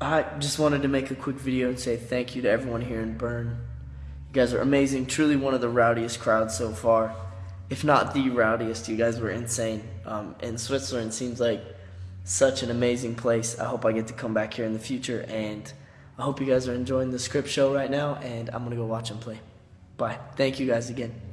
I just wanted to make a quick video and say thank you to everyone here in Bern. You guys are amazing. Truly one of the rowdiest crowds so far. If not the rowdiest, you guys were insane. Um, and Switzerland seems like such an amazing place. I hope I get to come back here in the future. And I hope you guys are enjoying the script show right now. And I'm going to go watch them play. Bye. Thank you guys again.